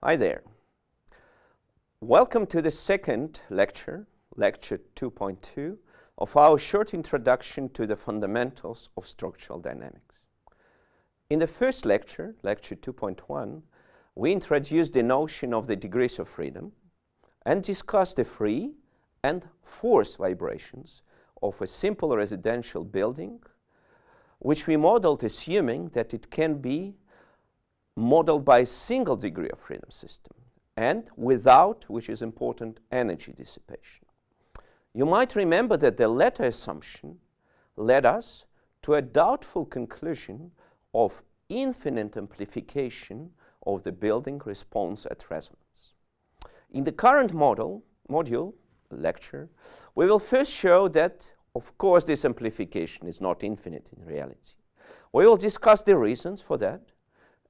Hi there. Welcome to the second lecture, lecture 2.2, of our short introduction to the fundamentals of structural dynamics. In the first lecture, lecture 2.1, we introduced the notion of the degrees of freedom and discussed the free and forced vibrations of a simple residential building, which we modeled assuming that it can be modeled by a single degree of freedom system and without, which is important, energy dissipation. You might remember that the latter assumption led us to a doubtful conclusion of infinite amplification of the building response at resonance. In the current model, module, lecture, we will first show that, of course, this amplification is not infinite in reality. We will discuss the reasons for that.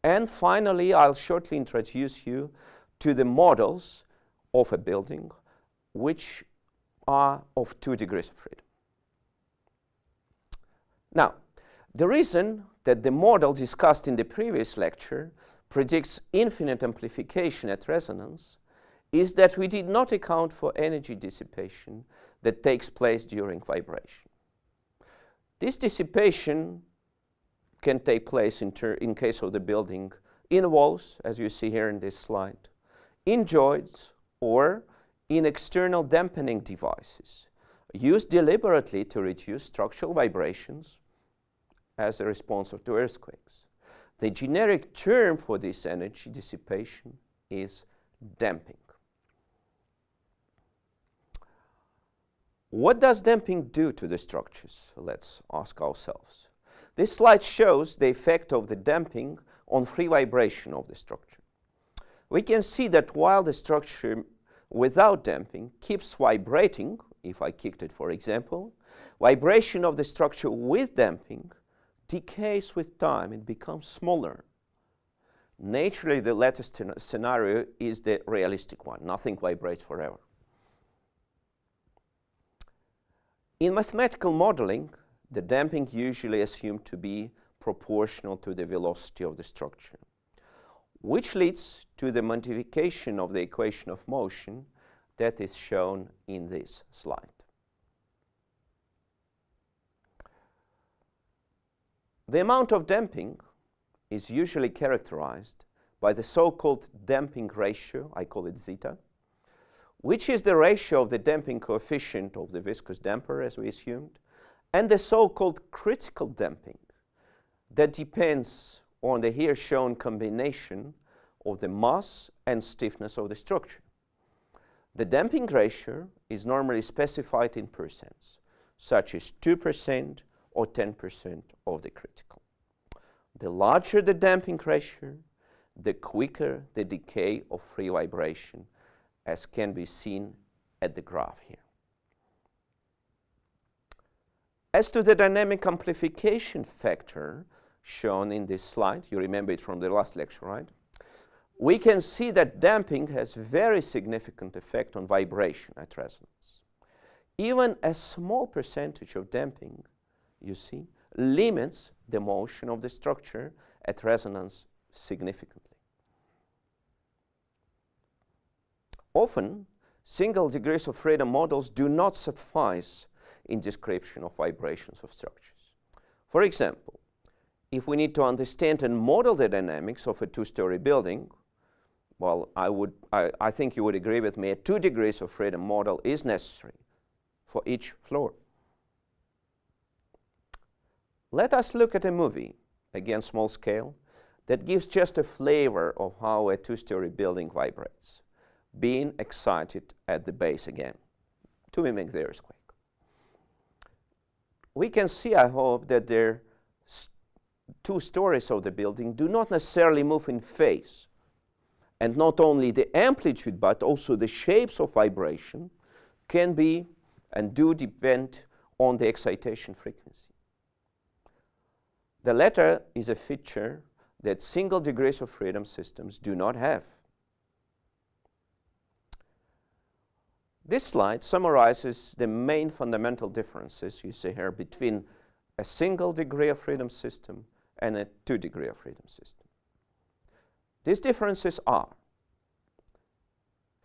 And finally, I'll shortly introduce you to the models of a building which are of two degrees of freedom. Now, the reason that the model discussed in the previous lecture predicts infinite amplification at resonance is that we did not account for energy dissipation that takes place during vibration. This dissipation can take place in, in case of the building in walls, as you see here in this slide, in joists, or in external dampening devices used deliberately to reduce structural vibrations as a response to earthquakes. The generic term for this energy dissipation is damping. What does damping do to the structures? Let's ask ourselves. This slide shows the effect of the damping on free vibration of the structure. We can see that while the structure without damping keeps vibrating, if I kicked it for example, vibration of the structure with damping decays with time, it becomes smaller. Naturally, the latest scenario is the realistic one. Nothing vibrates forever. In mathematical modeling, the damping usually assumed to be proportional to the velocity of the structure, which leads to the modification of the equation of motion that is shown in this slide. The amount of damping is usually characterized by the so-called damping ratio, I call it zeta, which is the ratio of the damping coefficient of the viscous damper, as we assumed, and the so-called critical damping that depends on the here shown combination of the mass and stiffness of the structure. The damping ratio is normally specified in percents, such as 2% or 10% of the critical. The larger the damping ratio, the quicker the decay of free vibration, as can be seen at the graph here. As to the dynamic amplification factor shown in this slide, you remember it from the last lecture, right? We can see that damping has very significant effect on vibration at resonance. Even a small percentage of damping you see, limits the motion of the structure at resonance significantly. Often, single degrees of freedom models do not suffice in description of vibrations of structures. For example, if we need to understand and model the dynamics of a two-story building, well, I, would, I, I think you would agree with me, a two degrees of freedom model is necessary for each floor. Let us look at a movie, again small scale, that gives just a flavor of how a two-story building vibrates, being excited at the base again, to mimic the earthquake. We can see, I hope, that the two stories of the building do not necessarily move in phase. And not only the amplitude, but also the shapes of vibration can be and do depend on the excitation frequency. The latter is a feature that single degrees of freedom systems do not have. This slide summarizes the main fundamental differences you see here between a single degree of freedom system and a two degree of freedom system. These differences are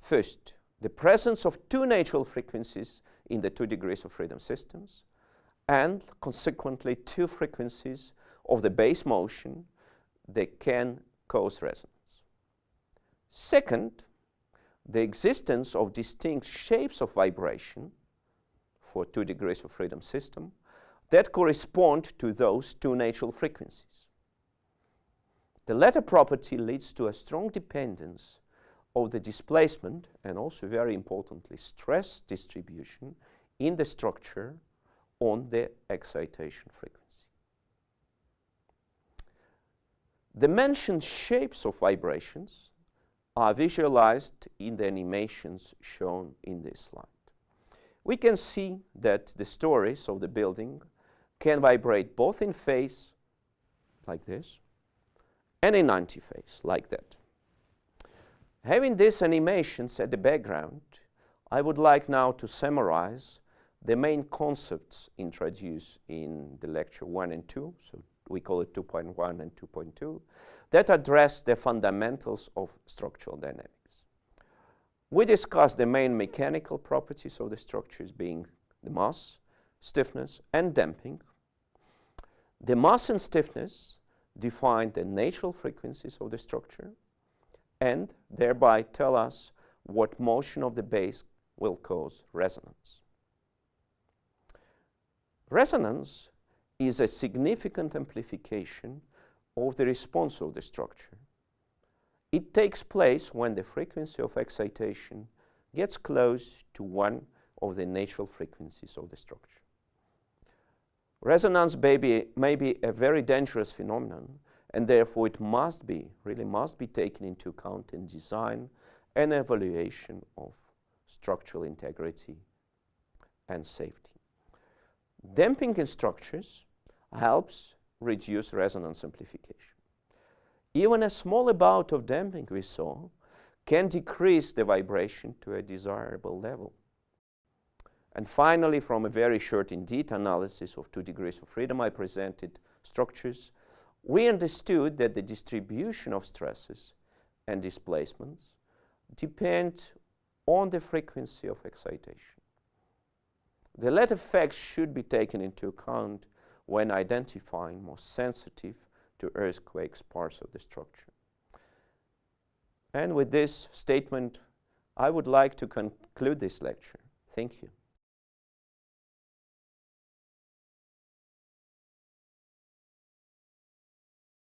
First, the presence of two natural frequencies in the two degrees of freedom systems, and consequently two frequencies of the base motion that can cause resonance. Second, the existence of distinct shapes of vibration for two degrees of freedom system that correspond to those two natural frequencies. The latter property leads to a strong dependence of the displacement and also very importantly stress distribution in the structure on the excitation frequency. The mentioned shapes of vibrations are visualized in the animations shown in this slide. We can see that the stories of the building can vibrate both in phase, like this, and in antiphase, like that. Having these animations at the background, I would like now to summarize the main concepts introduced in the lecture 1 and 2, so we call it 2.1 and 2.2, that address the fundamentals of structural dynamics. We discussed the main mechanical properties of the structures being the mass, stiffness, and damping. The mass and stiffness define the natural frequencies of the structure and thereby tell us what motion of the base will cause resonance. Resonance is a significant amplification of the response of the structure. It takes place when the frequency of excitation gets close to one of the natural frequencies of the structure. Resonance may be, may be a very dangerous phenomenon and therefore it must be, really must be taken into account in design and evaluation of structural integrity and safety. Damping in structures helps reduce resonance amplification. Even a small amount of damping we saw can decrease the vibration to a desirable level. And finally, from a very short indeed analysis of two degrees of freedom I presented structures, we understood that the distribution of stresses and displacements depend on the frequency of excitation. The latter facts should be taken into account when identifying most sensitive to earthquakes parts of the structure. And with this statement, I would like to conclude this lecture. Thank you.